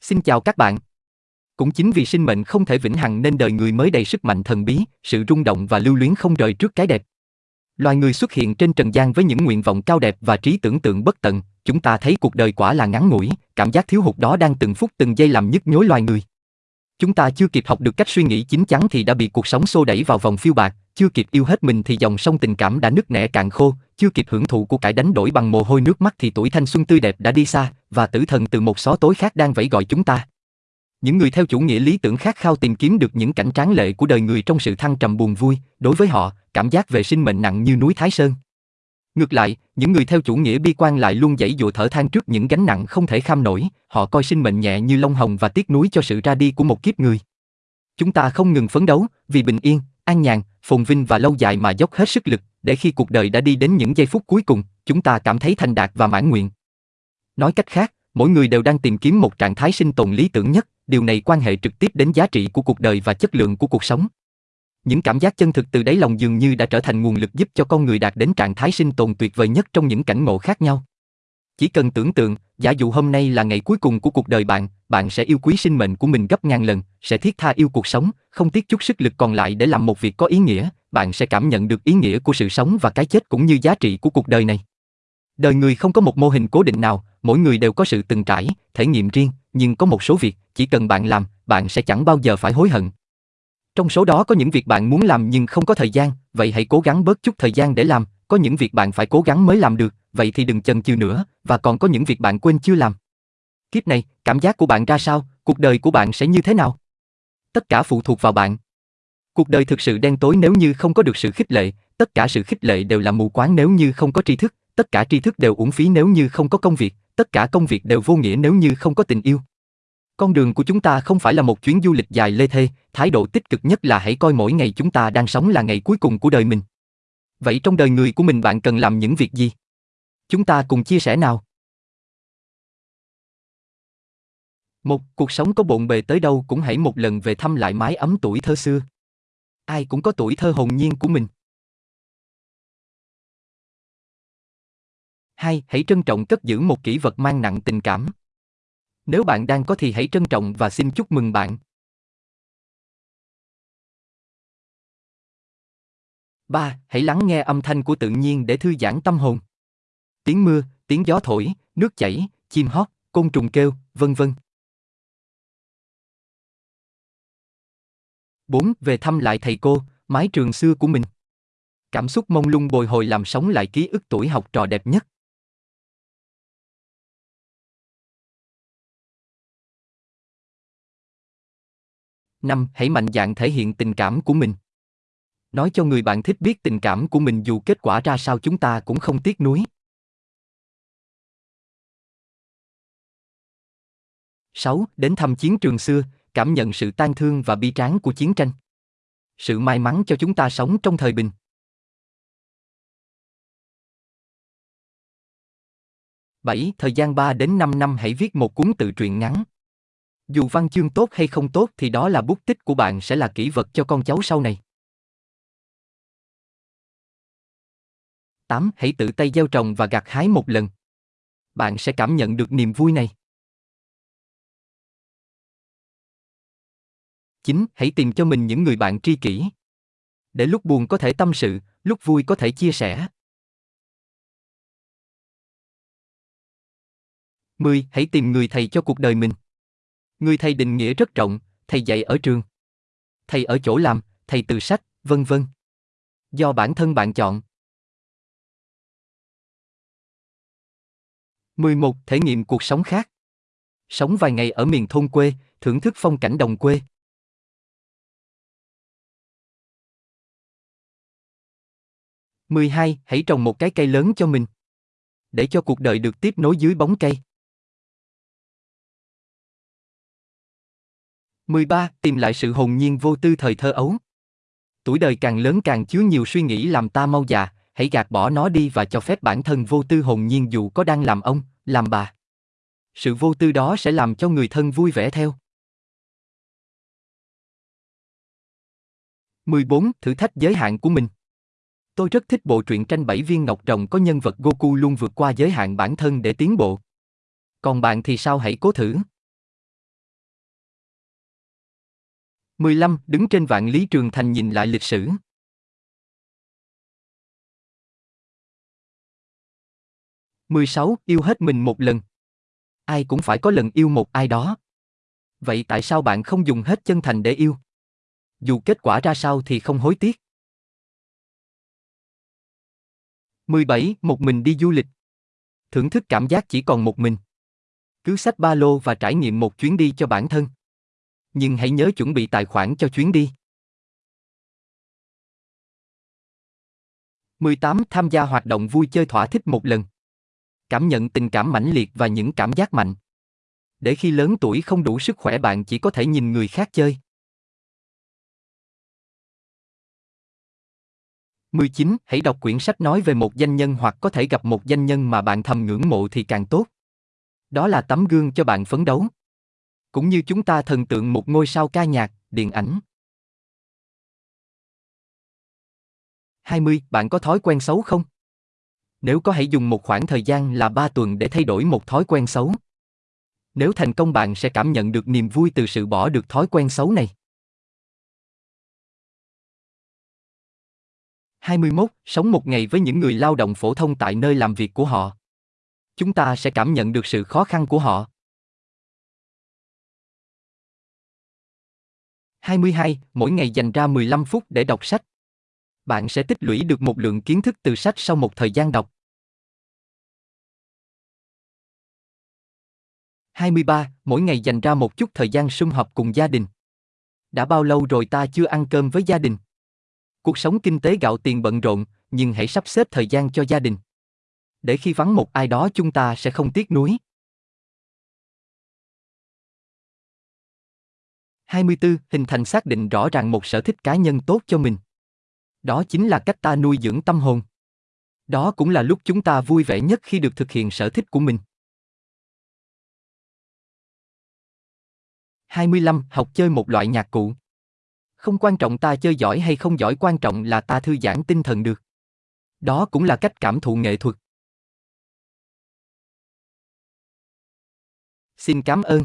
Xin chào các bạn. Cũng chính vì sinh mệnh không thể vĩnh hằng nên đời người mới đầy sức mạnh thần bí, sự rung động và lưu luyến không rời trước cái đẹp. Loài người xuất hiện trên trần gian với những nguyện vọng cao đẹp và trí tưởng tượng bất tận, chúng ta thấy cuộc đời quả là ngắn ngủi, cảm giác thiếu hụt đó đang từng phút từng giây làm nhức nhối loài người. Chúng ta chưa kịp học được cách suy nghĩ chín chắn thì đã bị cuộc sống xô đẩy vào vòng phiêu bạc, chưa kịp yêu hết mình thì dòng sông tình cảm đã nứt nẻ cạn khô, chưa kịp hưởng thụ của cải đánh đổi bằng mồ hôi nước mắt thì tuổi thanh xuân tươi đẹp đã đi xa, và tử thần từ một xó tối khác đang vẫy gọi chúng ta. Những người theo chủ nghĩa lý tưởng khát khao tìm kiếm được những cảnh tráng lệ của đời người trong sự thăng trầm buồn vui, đối với họ, cảm giác về sinh mệnh nặng như núi Thái Sơn. Ngược lại, những người theo chủ nghĩa bi quan lại luôn dãy dụa thở than trước những gánh nặng không thể kham nổi, họ coi sinh mệnh nhẹ như lông hồng và tiếc nuối cho sự ra đi của một kiếp người. Chúng ta không ngừng phấn đấu, vì bình yên, an nhàn, phồn vinh và lâu dài mà dốc hết sức lực, để khi cuộc đời đã đi đến những giây phút cuối cùng, chúng ta cảm thấy thành đạt và mãn nguyện. Nói cách khác, mỗi người đều đang tìm kiếm một trạng thái sinh tồn lý tưởng nhất, điều này quan hệ trực tiếp đến giá trị của cuộc đời và chất lượng của cuộc sống. Những cảm giác chân thực từ đáy lòng dường như đã trở thành nguồn lực giúp cho con người đạt đến trạng thái sinh tồn tuyệt vời nhất trong những cảnh ngộ khác nhau. Chỉ cần tưởng tượng, giả dụ hôm nay là ngày cuối cùng của cuộc đời bạn, bạn sẽ yêu quý sinh mệnh của mình gấp ngàn lần, sẽ thiết tha yêu cuộc sống, không tiếc chút sức lực còn lại để làm một việc có ý nghĩa, bạn sẽ cảm nhận được ý nghĩa của sự sống và cái chết cũng như giá trị của cuộc đời này. Đời người không có một mô hình cố định nào, mỗi người đều có sự từng trải, thể nghiệm riêng, nhưng có một số việc, chỉ cần bạn làm, bạn sẽ chẳng bao giờ phải hối hận. Trong số đó có những việc bạn muốn làm nhưng không có thời gian, vậy hãy cố gắng bớt chút thời gian để làm, có những việc bạn phải cố gắng mới làm được, vậy thì đừng chần chừ nữa, và còn có những việc bạn quên chưa làm. Kiếp này, cảm giác của bạn ra sao, cuộc đời của bạn sẽ như thế nào? Tất cả phụ thuộc vào bạn. Cuộc đời thực sự đen tối nếu như không có được sự khích lệ, tất cả sự khích lệ đều là mù quáng nếu như không có tri thức, tất cả tri thức đều uổng phí nếu như không có công việc, tất cả công việc đều vô nghĩa nếu như không có tình yêu. Con đường của chúng ta không phải là một chuyến du lịch dài lê thê, thái độ tích cực nhất là hãy coi mỗi ngày chúng ta đang sống là ngày cuối cùng của đời mình. Vậy trong đời người của mình bạn cần làm những việc gì? Chúng ta cùng chia sẻ nào. Một, cuộc sống có bộn bề tới đâu cũng hãy một lần về thăm lại mái ấm tuổi thơ xưa. Ai cũng có tuổi thơ hồn nhiên của mình. Hai, hãy trân trọng cất giữ một kỷ vật mang nặng tình cảm. Nếu bạn đang có thì hãy trân trọng và xin chúc mừng bạn. 3. Hãy lắng nghe âm thanh của tự nhiên để thư giãn tâm hồn. Tiếng mưa, tiếng gió thổi, nước chảy, chim hót, côn trùng kêu, vân vân. 4. Về thăm lại thầy cô, mái trường xưa của mình. Cảm xúc mông lung bồi hồi làm sống lại ký ức tuổi học trò đẹp nhất. Năm, hãy mạnh dạn thể hiện tình cảm của mình. Nói cho người bạn thích biết tình cảm của mình dù kết quả ra sao chúng ta cũng không tiếc nuối. 6. Đến thăm chiến trường xưa, cảm nhận sự tan thương và bi tráng của chiến tranh. Sự may mắn cho chúng ta sống trong thời bình. 7. Thời gian 3 đến 5 năm hãy viết một cuốn tự truyện ngắn. Dù văn chương tốt hay không tốt thì đó là bút tích của bạn sẽ là kỷ vật cho con cháu sau này. 8. Hãy tự tay gieo trồng và gặt hái một lần. Bạn sẽ cảm nhận được niềm vui này. 9. Hãy tìm cho mình những người bạn tri kỷ. Để lúc buồn có thể tâm sự, lúc vui có thể chia sẻ. 10. Hãy tìm người thầy cho cuộc đời mình. Người thầy định nghĩa rất rộng, thầy dạy ở trường, thầy ở chỗ làm, thầy từ sách, vân vân. Do bản thân bạn chọn. 11. Thể nghiệm cuộc sống khác. Sống vài ngày ở miền thôn quê, thưởng thức phong cảnh đồng quê. 12. Hãy trồng một cái cây lớn cho mình. Để cho cuộc đời được tiếp nối dưới bóng cây. 13. Tìm lại sự hồn nhiên vô tư thời thơ ấu. Tuổi đời càng lớn càng chứa nhiều suy nghĩ làm ta mau già, hãy gạt bỏ nó đi và cho phép bản thân vô tư hồn nhiên dù có đang làm ông, làm bà. Sự vô tư đó sẽ làm cho người thân vui vẻ theo. 14. Thử thách giới hạn của mình. Tôi rất thích bộ truyện tranh bảy viên ngọc rồng có nhân vật Goku luôn vượt qua giới hạn bản thân để tiến bộ. Còn bạn thì sao hãy cố thử. 15. Đứng trên vạn lý trường thành nhìn lại lịch sử. Mười sáu, Yêu hết mình một lần. Ai cũng phải có lần yêu một ai đó. Vậy tại sao bạn không dùng hết chân thành để yêu? Dù kết quả ra sao thì không hối tiếc. 17. Một mình đi du lịch. Thưởng thức cảm giác chỉ còn một mình. Cứ xách ba lô và trải nghiệm một chuyến đi cho bản thân. Nhưng hãy nhớ chuẩn bị tài khoản cho chuyến đi. 18. Tham gia hoạt động vui chơi thỏa thích một lần. Cảm nhận tình cảm mãnh liệt và những cảm giác mạnh. Để khi lớn tuổi không đủ sức khỏe bạn chỉ có thể nhìn người khác chơi. 19. Hãy đọc quyển sách nói về một danh nhân hoặc có thể gặp một danh nhân mà bạn thầm ngưỡng mộ thì càng tốt. Đó là tấm gương cho bạn phấn đấu. Cũng như chúng ta thần tượng một ngôi sao ca nhạc, điện ảnh. 20. Bạn có thói quen xấu không? Nếu có hãy dùng một khoảng thời gian là 3 tuần để thay đổi một thói quen xấu. Nếu thành công bạn sẽ cảm nhận được niềm vui từ sự bỏ được thói quen xấu này. 21. Sống một ngày với những người lao động phổ thông tại nơi làm việc của họ. Chúng ta sẽ cảm nhận được sự khó khăn của họ. 22. Mỗi ngày dành ra 15 phút để đọc sách. Bạn sẽ tích lũy được một lượng kiến thức từ sách sau một thời gian đọc. 23. Mỗi ngày dành ra một chút thời gian sum họp cùng gia đình. Đã bao lâu rồi ta chưa ăn cơm với gia đình? Cuộc sống kinh tế gạo tiền bận rộn, nhưng hãy sắp xếp thời gian cho gia đình. Để khi vắng một ai đó chúng ta sẽ không tiếc nuối. 24. Hình thành xác định rõ ràng một sở thích cá nhân tốt cho mình. Đó chính là cách ta nuôi dưỡng tâm hồn. Đó cũng là lúc chúng ta vui vẻ nhất khi được thực hiện sở thích của mình. 25. Học chơi một loại nhạc cụ. Không quan trọng ta chơi giỏi hay không giỏi, quan trọng là ta thư giãn tinh thần được. Đó cũng là cách cảm thụ nghệ thuật. Xin cảm ơn.